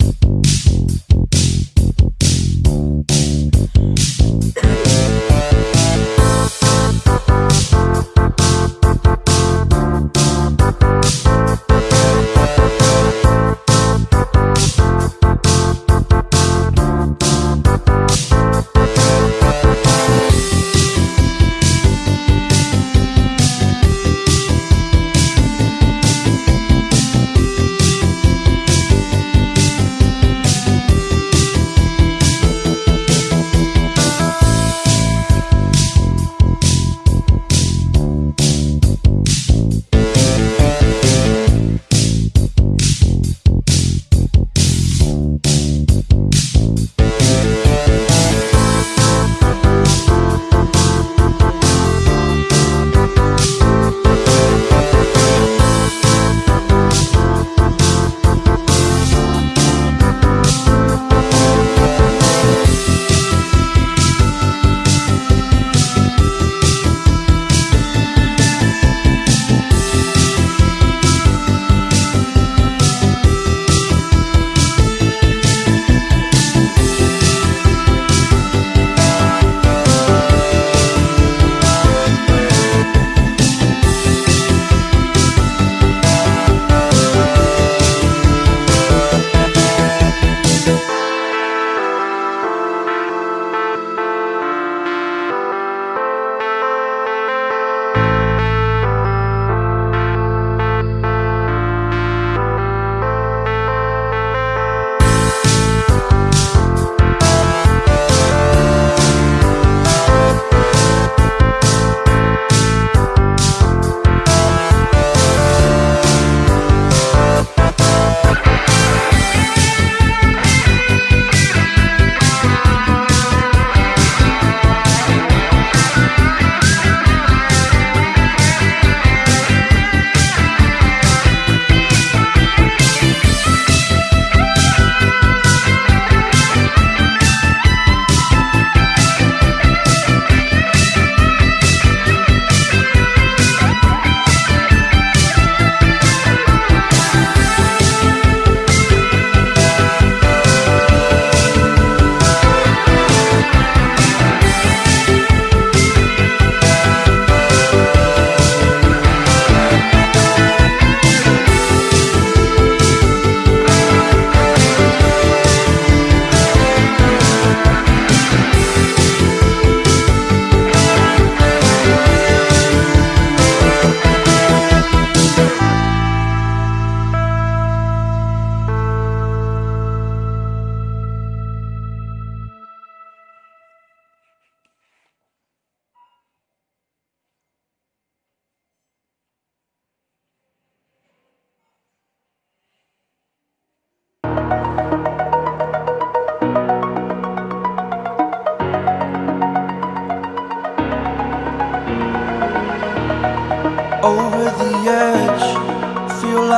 thank you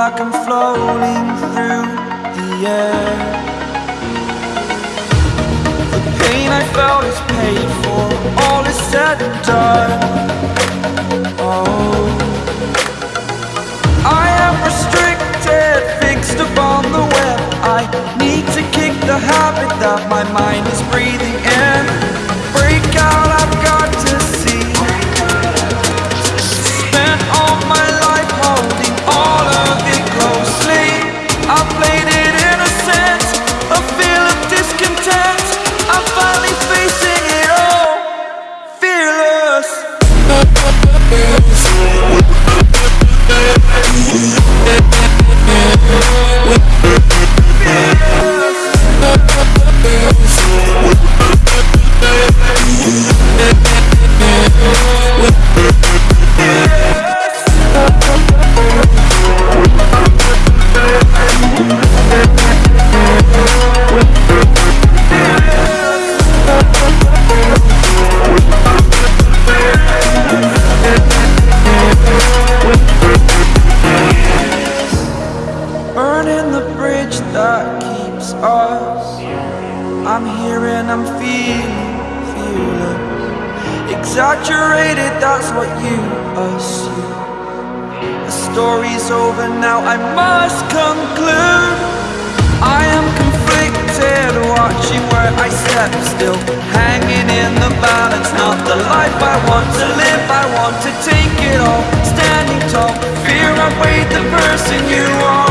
like I'm floating through the air. The pain I felt is paid for, all is said and done. Oh, I am restricted, fixed upon the web. I need to kick the habit that my mind is breathing in. Break out, Not the life I want to live, I want to take it all, standing tall. Fear I weighed the person you are.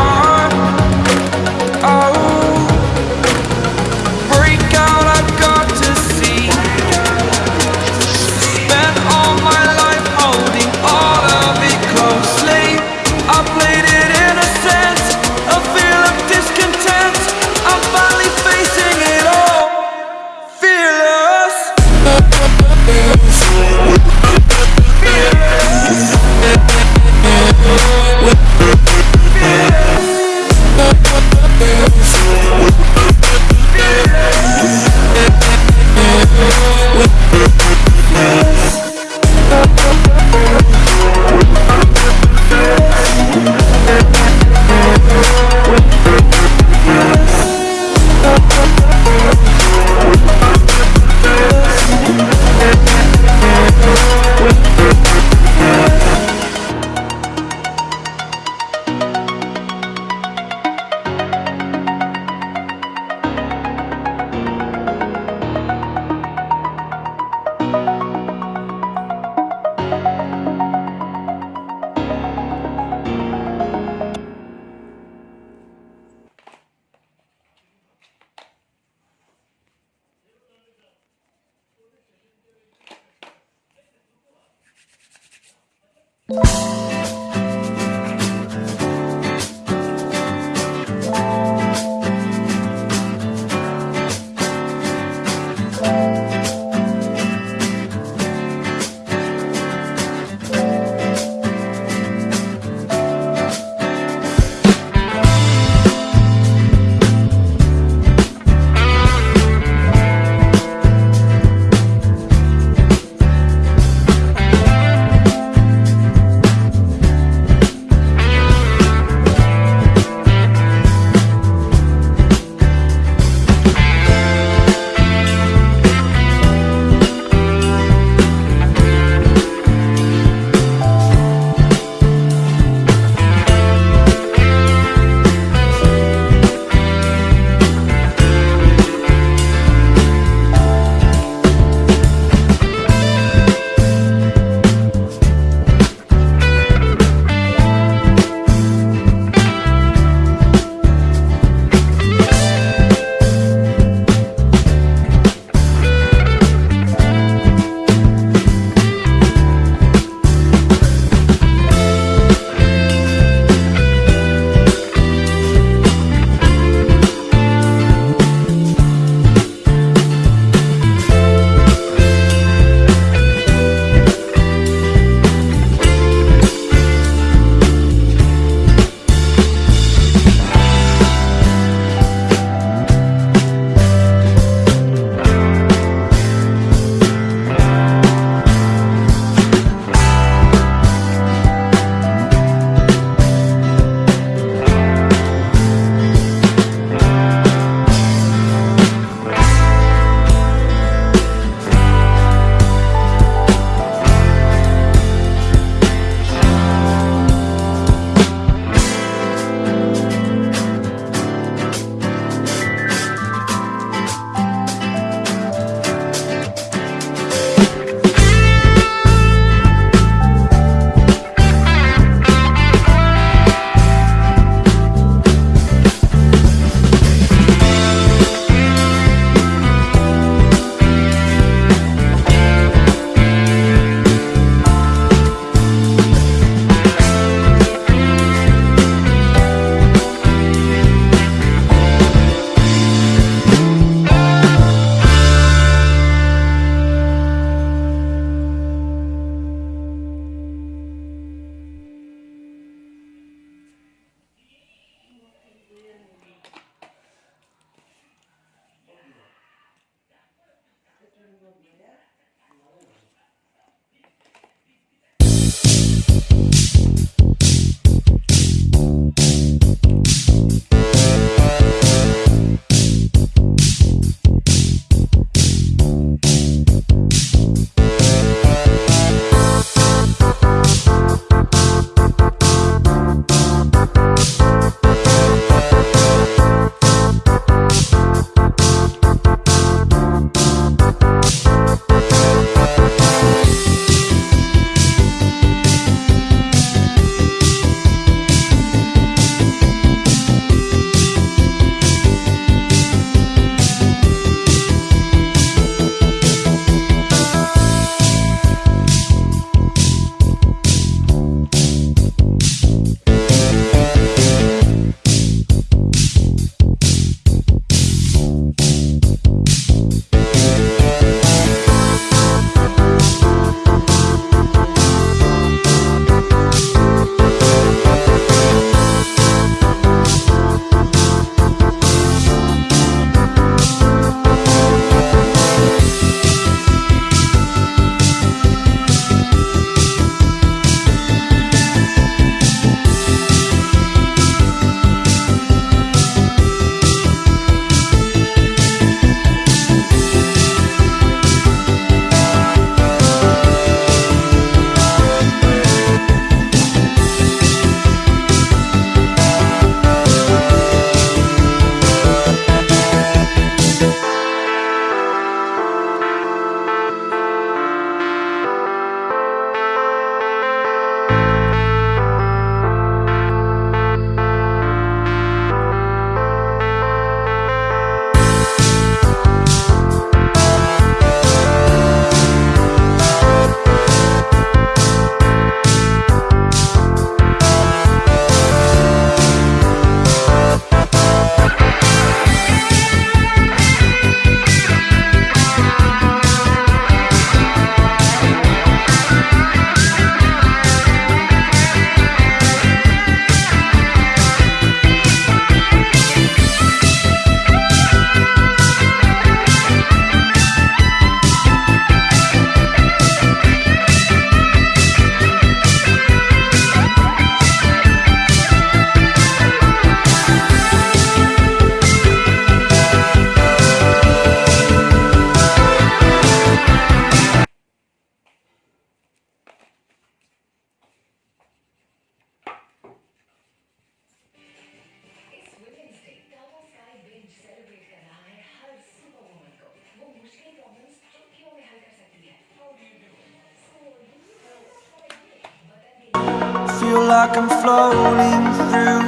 Feel like I'm floating through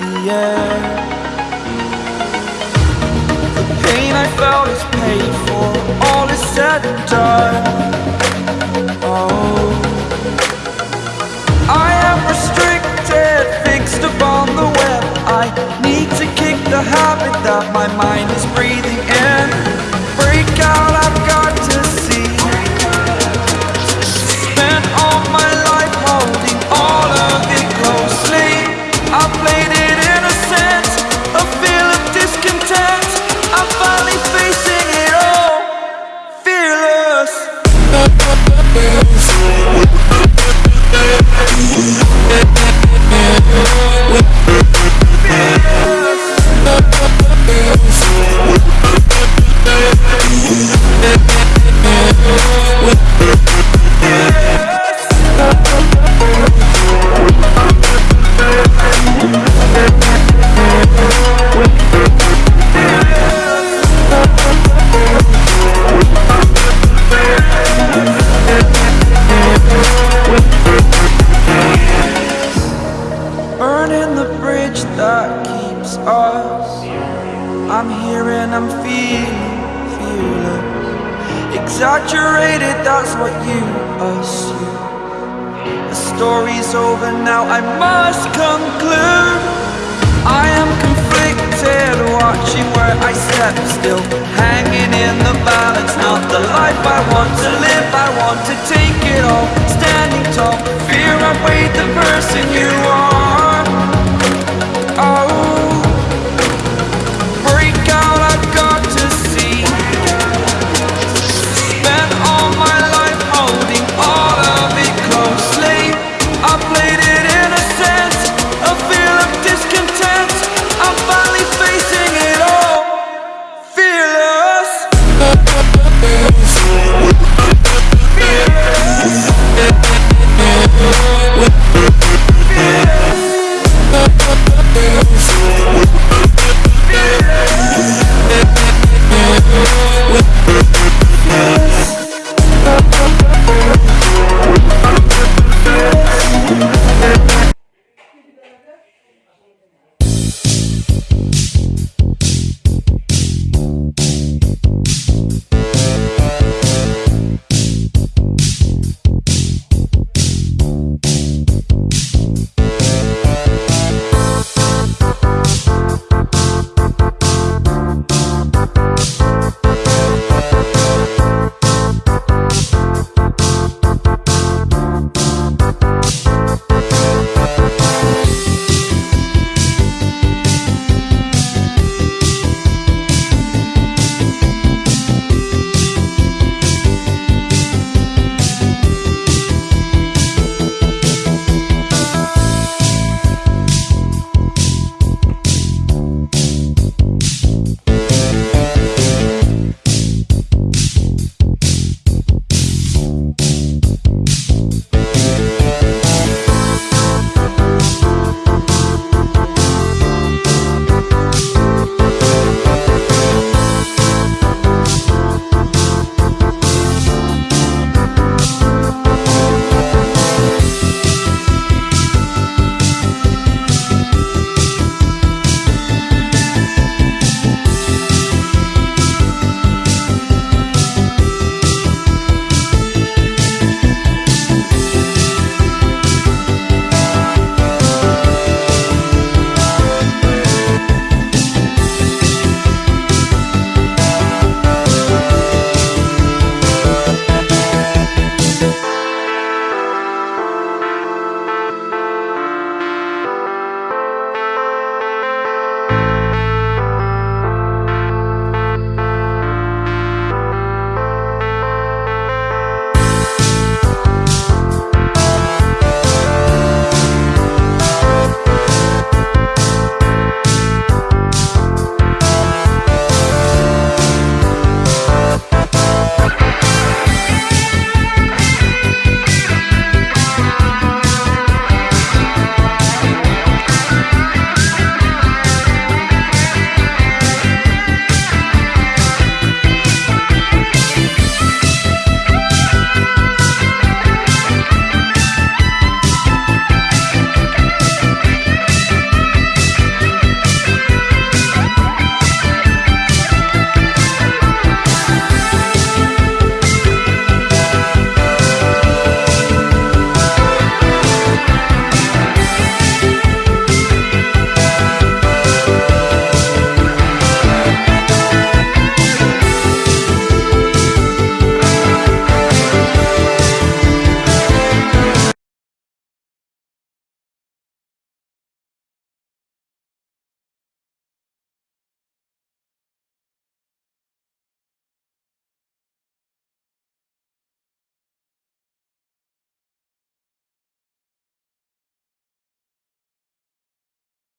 the air. The pain I felt is paid for, all is said and done. Oh I am restricted, fixed upon the web. I need to kick the habit that my mind is breathing in I must conclude. I am conflicted, watching where I step still. Hanging in the balance, not the life I want to live. I want to take it all, standing tall